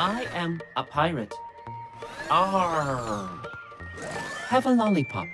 I am a pirate. Arr. Have a lollipop.